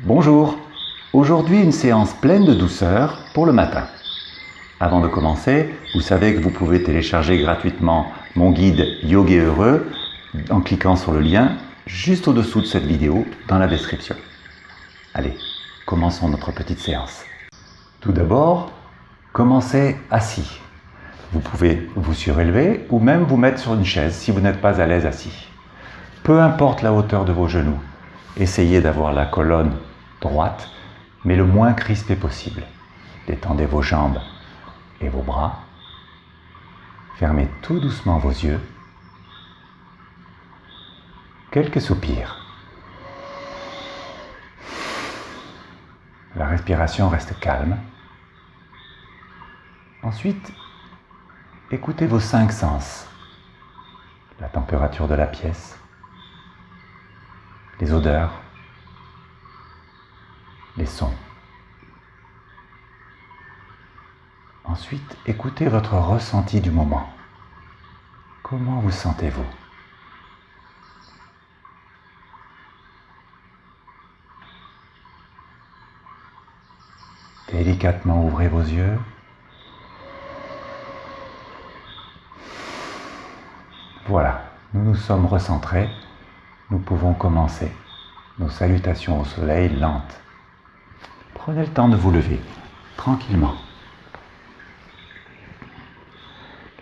Bonjour, aujourd'hui une séance pleine de douceur pour le matin. Avant de commencer, vous savez que vous pouvez télécharger gratuitement mon guide Yoga Heureux en cliquant sur le lien juste au-dessous de cette vidéo dans la description. Allez, commençons notre petite séance. Tout d'abord, commencez assis. Vous pouvez vous surélever ou même vous mettre sur une chaise si vous n'êtes pas à l'aise assis. Peu importe la hauteur de vos genoux, essayez d'avoir la colonne droite, mais le moins crispée possible. Détendez vos jambes et vos bras. Fermez tout doucement vos yeux. Quelques soupirs. La respiration reste calme. Ensuite, écoutez vos cinq sens. La température de la pièce, les odeurs, les sons. Ensuite, écoutez votre ressenti du moment. Comment vous sentez-vous? Délicatement ouvrez vos yeux. Voilà, nous nous sommes recentrés. Nous pouvons commencer nos salutations au soleil lentes. Prenez le temps de vous lever, tranquillement.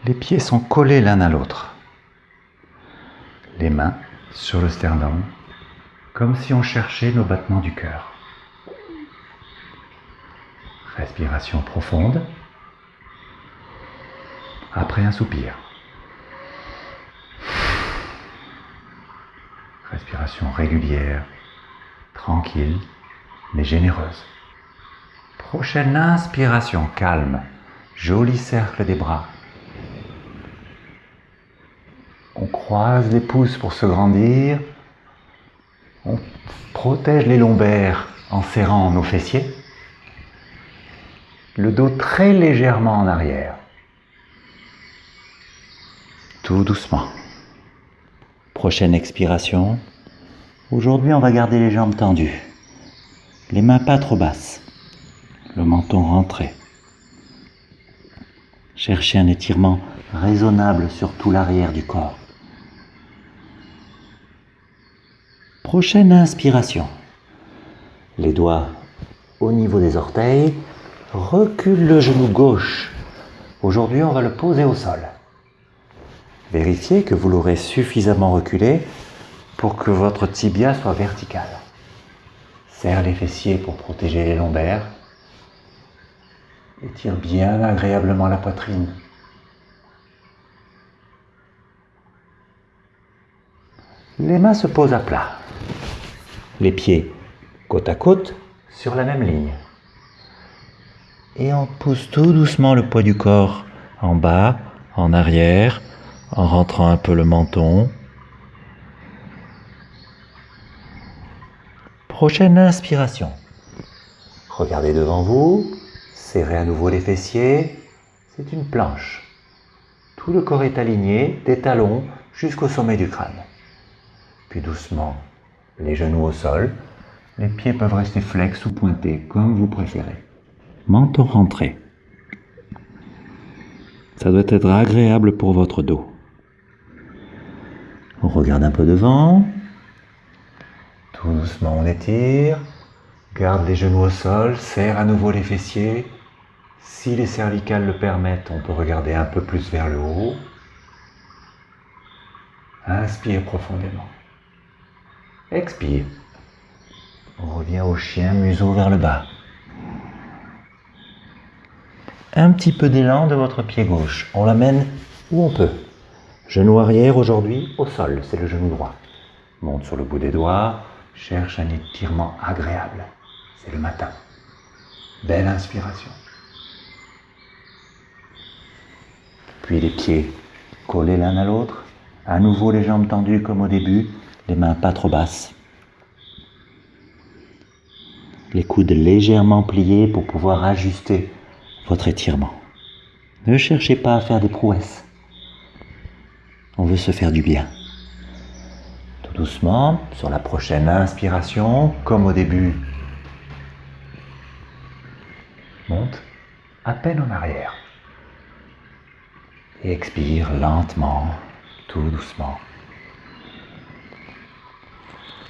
Les pieds sont collés l'un à l'autre. Les mains sur le sternum, comme si on cherchait nos battements du cœur. Respiration profonde. Après un soupir. Respiration régulière, tranquille, mais généreuse. Prochaine inspiration calme, joli cercle des bras. On croise les pouces pour se grandir. On protège les lombaires en serrant nos fessiers. Le dos très légèrement en arrière. Tout doucement. Prochaine expiration. Aujourd'hui, on va garder les jambes tendues. Les mains pas trop basses. Le menton rentré. Cherchez un étirement raisonnable sur tout l'arrière du corps. Prochaine inspiration. Les doigts au niveau des orteils. Recule le genou gauche. Aujourd'hui, on va le poser au sol. Vérifiez que vous l'aurez suffisamment reculé que votre tibia soit vertical. Serre les fessiers pour protéger les lombaires. Étire bien agréablement la poitrine. Les mains se posent à plat. Les pieds côte à côte sur la même ligne. Et on pousse tout doucement le poids du corps en bas, en arrière, en rentrant un peu le menton. Prochaine inspiration. Regardez devant vous, serrez à nouveau les fessiers. C'est une planche. Tout le corps est aligné, des talons jusqu'au sommet du crâne. Puis doucement, les genoux au sol. Les pieds peuvent rester flex ou pointés, comme vous préférez. Menton rentré. Ça doit être agréable pour votre dos. On regarde un peu devant. Doucement, on étire. Garde les genoux au sol, serre à nouveau les fessiers. Si les cervicales le permettent, on peut regarder un peu plus vers le haut. Inspire profondément. Expire. On revient au chien, museau vers le bas. Un petit peu d'élan de votre pied gauche. On l'amène où on peut. Genou arrière aujourd'hui au sol, c'est le genou droit. Monte sur le bout des doigts, cherche un étirement agréable. C'est le matin. Belle inspiration. Puis les pieds collés l'un à l'autre. À nouveau les jambes tendues comme au début, les mains pas trop basses. Les coudes légèrement pliés pour pouvoir ajuster votre étirement. Ne cherchez pas à faire des prouesses. On veut se faire du bien doucement sur la prochaine inspiration, comme au début. Monte à peine en arrière. Et expire lentement, tout doucement.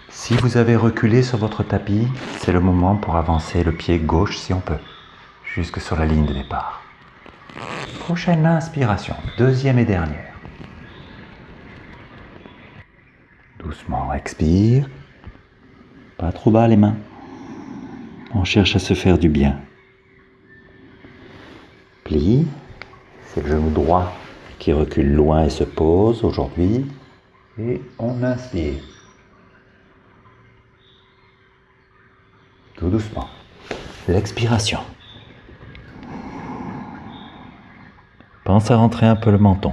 Si vous avez reculé sur votre tapis, c'est le moment pour avancer le pied gauche si on peut, jusque sur la ligne de départ. Prochaine inspiration, deuxième et dernière. Expire. Pas trop bas les mains. On cherche à se faire du bien. Plie. C'est le genou droit qui recule loin et se pose aujourd'hui. Et on inspire. Tout doucement. L'expiration. Pense à rentrer un peu le menton.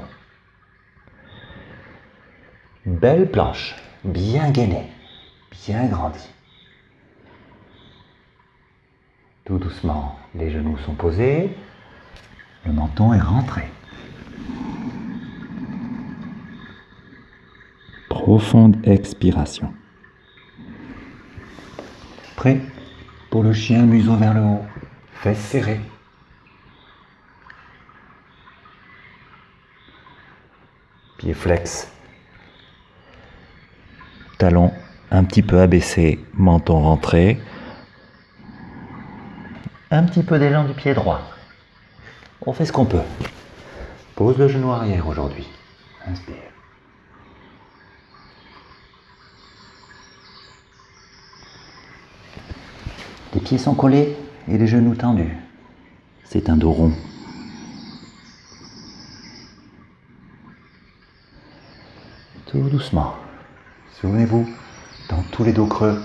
Belle planche, bien gainée, bien grandie. Tout doucement, les genoux sont posés, le menton est rentré. Profonde expiration. Prêt pour le chien museau vers le haut, fesses serrées. Pied flex. Talon un petit peu abaissé, menton rentré. Un petit peu d'élan du pied droit. On fait ce qu'on peut. Pose le genou arrière aujourd'hui. Inspire. Les pieds sont collés et les genoux tendus. C'est un dos rond. Tout doucement. Souvenez-vous, dans tous les dos creux,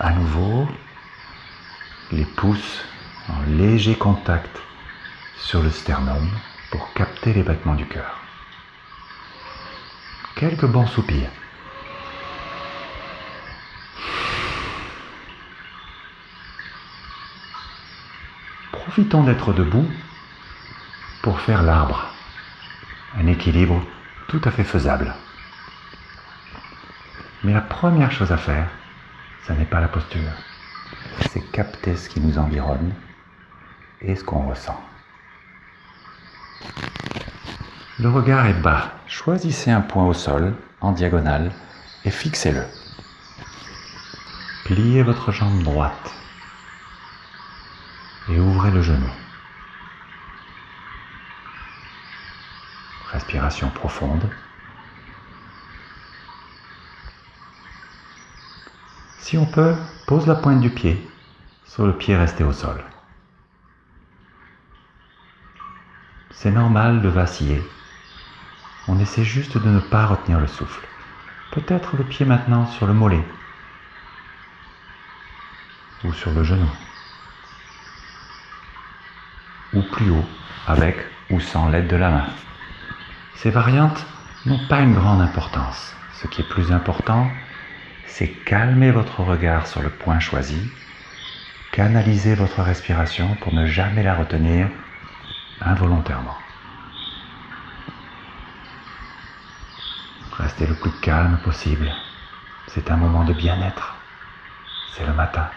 à nouveau les pouces en léger contact sur le sternum pour capter les battements du cœur. Quelques bons soupirs. Profitons d'être debout pour faire l'arbre. Un équilibre tout à fait faisable. Mais la première chose à faire, ce n'est pas la posture, c'est capter ce qui nous environne et ce qu'on ressent. Le regard est bas. Choisissez un point au sol, en diagonale, et fixez-le. Pliez votre jambe droite et ouvrez le genou. Respiration profonde. Si on peut, pose la pointe du pied sur le pied resté au sol. C'est normal de vaciller. On essaie juste de ne pas retenir le souffle. Peut-être le pied maintenant sur le mollet ou sur le genou ou plus haut avec ou sans l'aide de la main. Ces variantes n'ont pas une grande importance. Ce qui est plus important, c'est calmer votre regard sur le point choisi, canaliser votre respiration pour ne jamais la retenir involontairement. Restez le plus calme possible. C'est un moment de bien-être. C'est le matin.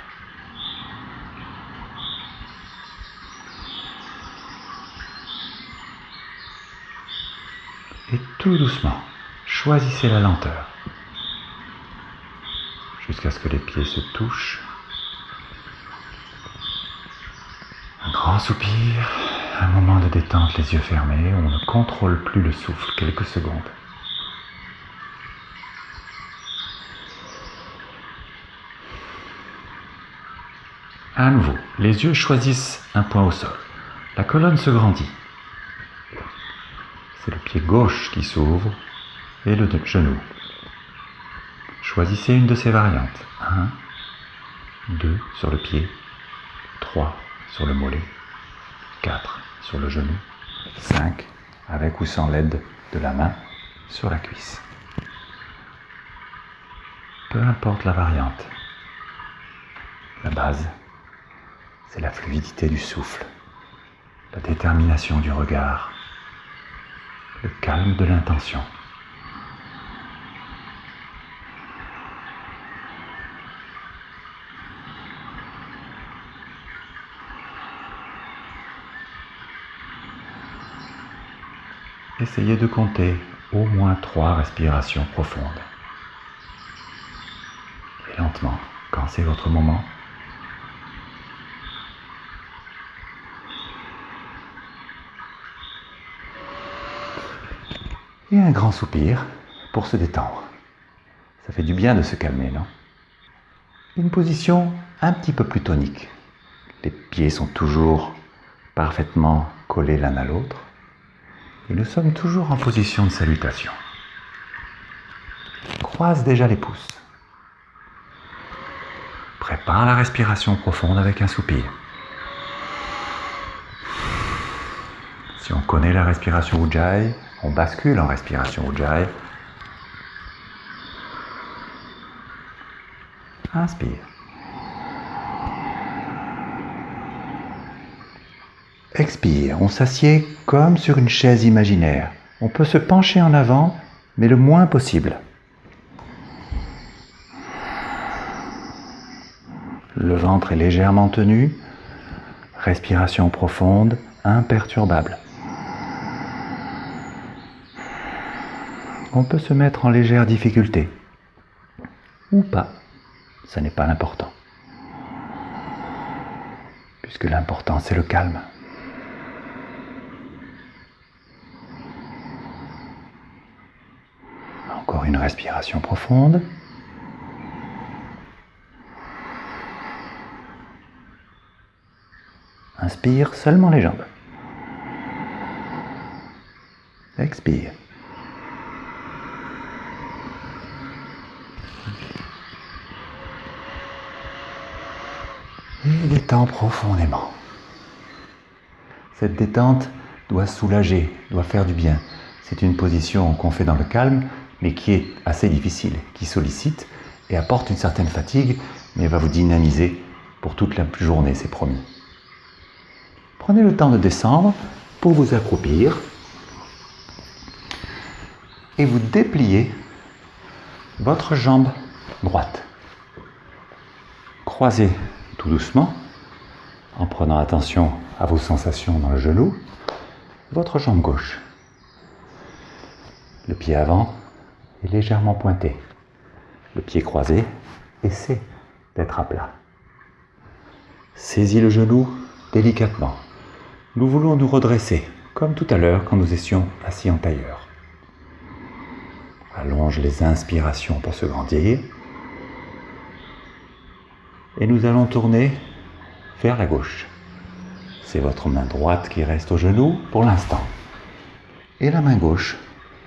Et tout doucement, choisissez la lenteur. Jusqu'à ce que les pieds se touchent. Un grand soupir, un moment de détente, les yeux fermés, on ne contrôle plus le souffle quelques secondes. À nouveau, les yeux choisissent un point au sol. La colonne se grandit. C'est le pied gauche qui s'ouvre et le genou. Choisissez une de ces variantes. 1, 2 sur le pied, 3 sur le mollet, 4 sur le genou, 5 avec ou sans l'aide de la main sur la cuisse. Peu importe la variante. La base, c'est la fluidité du souffle, la détermination du regard, le calme de l'intention. Essayez de compter au moins trois respirations profondes. Et lentement, quand c'est votre moment, grand soupir pour se détendre. Ça fait du bien de se calmer, non? Une position un petit peu plus tonique. Les pieds sont toujours parfaitement collés l'un à l'autre. Et nous sommes toujours en position de salutation. Croise déjà les pouces. Prépare la respiration profonde avec un soupir. Si on connaît la respiration Ujjayi, on bascule en respiration Ujjayi. Inspire. Expire. On s'assied comme sur une chaise imaginaire. On peut se pencher en avant, mais le moins possible. Le ventre est légèrement tenu. Respiration profonde, imperturbable. On peut se mettre en légère difficulté. Ou pas. Ce n'est pas l'important. Puisque l'important, c'est le calme. Encore une respiration profonde. Inspire seulement les jambes. Expire. Et détends profondément. Cette détente doit soulager, doit faire du bien. C'est une position qu'on fait dans le calme, mais qui est assez difficile, qui sollicite et apporte une certaine fatigue, mais va vous dynamiser pour toute la journée, c'est promis. Prenez le temps de descendre pour vous accroupir et vous dépliez votre jambe droite. Croisez doucement en prenant attention à vos sensations dans le genou, votre jambe gauche. Le pied avant est légèrement pointé. Le pied croisé essaie d'être à plat. Saisis le genou délicatement. Nous voulons nous redresser, comme tout à l'heure quand nous étions assis en tailleur. Allonge les inspirations pour se grandir. Et nous allons tourner vers la gauche. C'est votre main droite qui reste au genou pour l'instant. Et la main gauche,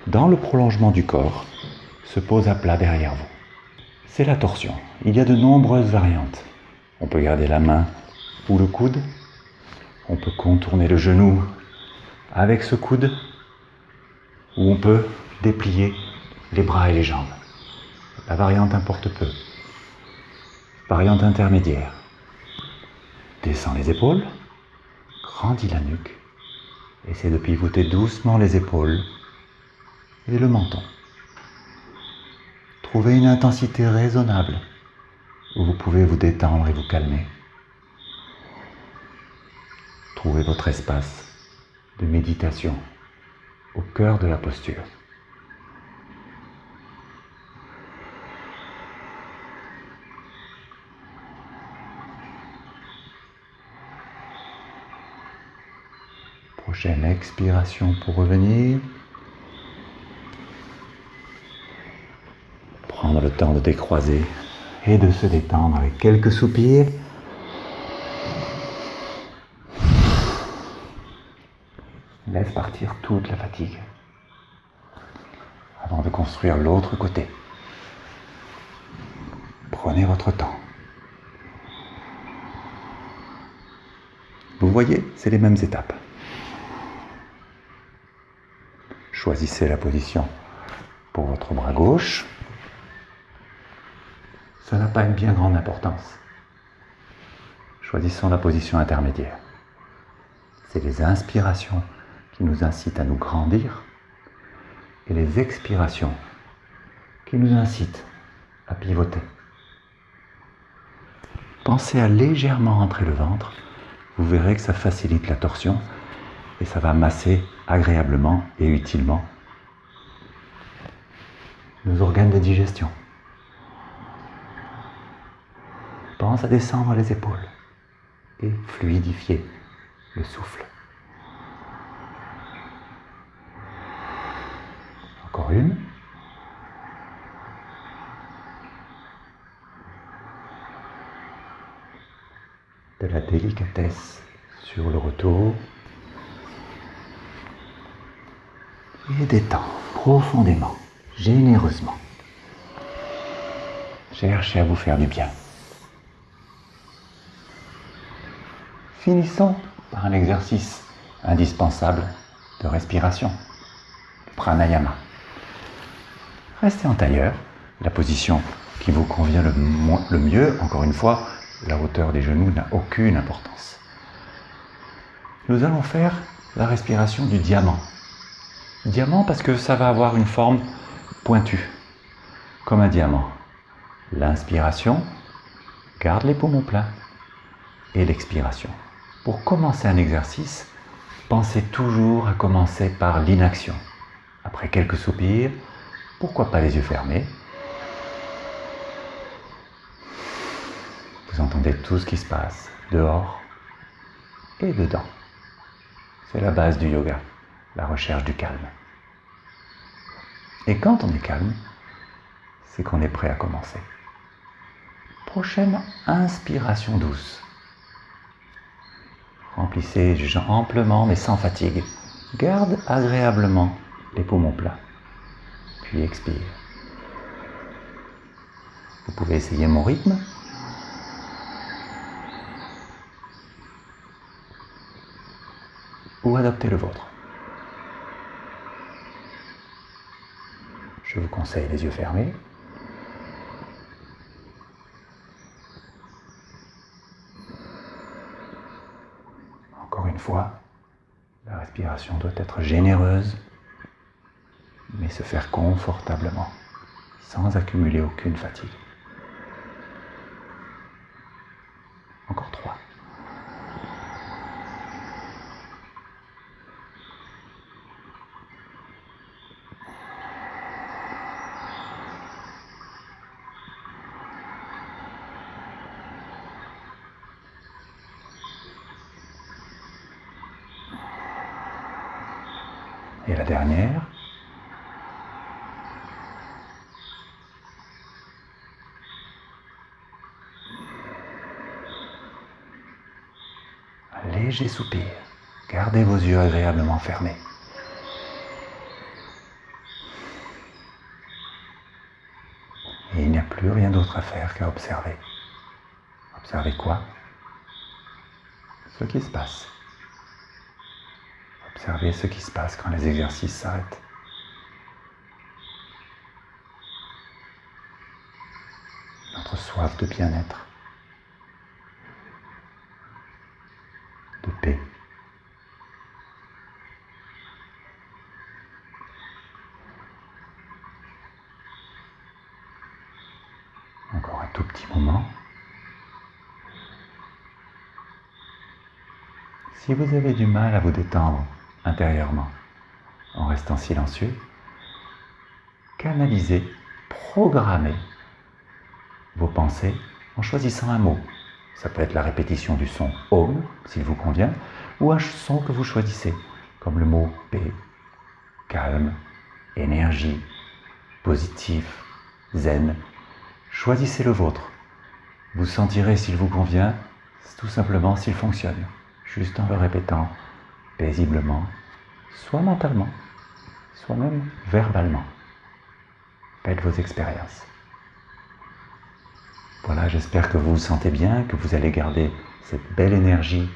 dans le prolongement du corps, se pose à plat derrière vous. C'est la torsion. Il y a de nombreuses variantes. On peut garder la main ou le coude. On peut contourner le genou avec ce coude. Ou on peut déplier les bras et les jambes. La variante importe peu. Variante intermédiaire. Descends les épaules, grandis la nuque, essaie de pivoter doucement les épaules et le menton. Trouvez une intensité raisonnable où vous pouvez vous détendre et vous calmer. Trouvez votre espace de méditation au cœur de la posture. Prochaine expiration pour revenir. Prendre le temps de décroiser et de se détendre avec quelques soupirs. Laisse partir toute la fatigue avant de construire l'autre côté. Prenez votre temps. Vous voyez, c'est les mêmes étapes. Choisissez la position pour votre bras gauche. Ça n'a pas une bien grande importance. Choisissons la position intermédiaire. C'est les inspirations qui nous incitent à nous grandir et les expirations qui nous incitent à pivoter. Pensez à légèrement rentrer le ventre. Vous verrez que ça facilite la torsion et ça va masser agréablement et utilement nos organes de digestion. Pense à descendre les épaules et fluidifier le souffle. Encore une. De la délicatesse sur le retour. Et détends profondément, généreusement. Cherchez à vous faire du bien. Finissons par un exercice indispensable de respiration, pranayama. Restez en tailleur, la position qui vous convient le mieux. Encore une fois, la hauteur des genoux n'a aucune importance. Nous allons faire la respiration du diamant. Diamant parce que ça va avoir une forme pointue, comme un diamant. L'inspiration, garde les poumons pleins. Et l'expiration. Pour commencer un exercice, pensez toujours à commencer par l'inaction. Après quelques soupirs, pourquoi pas les yeux fermés Vous entendez tout ce qui se passe dehors et dedans. C'est la base du yoga, la recherche du calme. Et quand on est calme, c'est qu'on est prêt à commencer. Prochaine inspiration douce. Remplissez amplement mais sans fatigue. Garde agréablement les poumons plats. Puis expire. Vous pouvez essayer mon rythme. Ou adopter le vôtre. Je vous conseille les yeux fermés. fois, la respiration doit être généreuse, mais se faire confortablement, sans accumuler aucune fatigue. Encore trois. Et la dernière. Un léger soupir. Gardez vos yeux agréablement fermés. Et il n'y a plus rien d'autre à faire qu'à observer. Observer quoi? Ce qui se passe. Observez ce qui se passe quand les exercices s'arrêtent. Notre soif de bien-être, de paix. Encore un tout petit moment. Si vous avez du mal à vous détendre, intérieurement, en restant silencieux, canalisez, programmez vos pensées en choisissant un mot. Ça peut être la répétition du son Om, s'il vous convient, ou un son que vous choisissez, comme le mot paix, calme, énergie, positif, zen. Choisissez le vôtre. Vous sentirez s'il vous convient, tout simplement s'il fonctionne, juste en le répétant paisiblement, soit mentalement, soit même verbalement. Faites vos expériences. Voilà, j'espère que vous vous sentez bien, que vous allez garder cette belle énergie,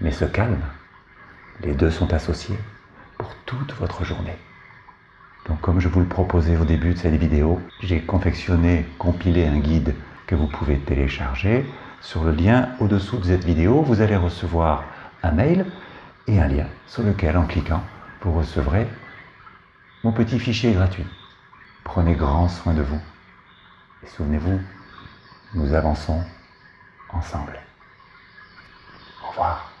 mais ce calme. Les deux sont associés pour toute votre journée. Donc comme je vous le proposais au début de cette vidéo, j'ai confectionné, compilé un guide que vous pouvez télécharger. Sur le lien au-dessous de cette vidéo, vous allez recevoir un mail et un lien sur lequel, en cliquant, vous recevrez mon petit fichier gratuit. Prenez grand soin de vous. Et souvenez-vous, nous avançons ensemble. Au revoir.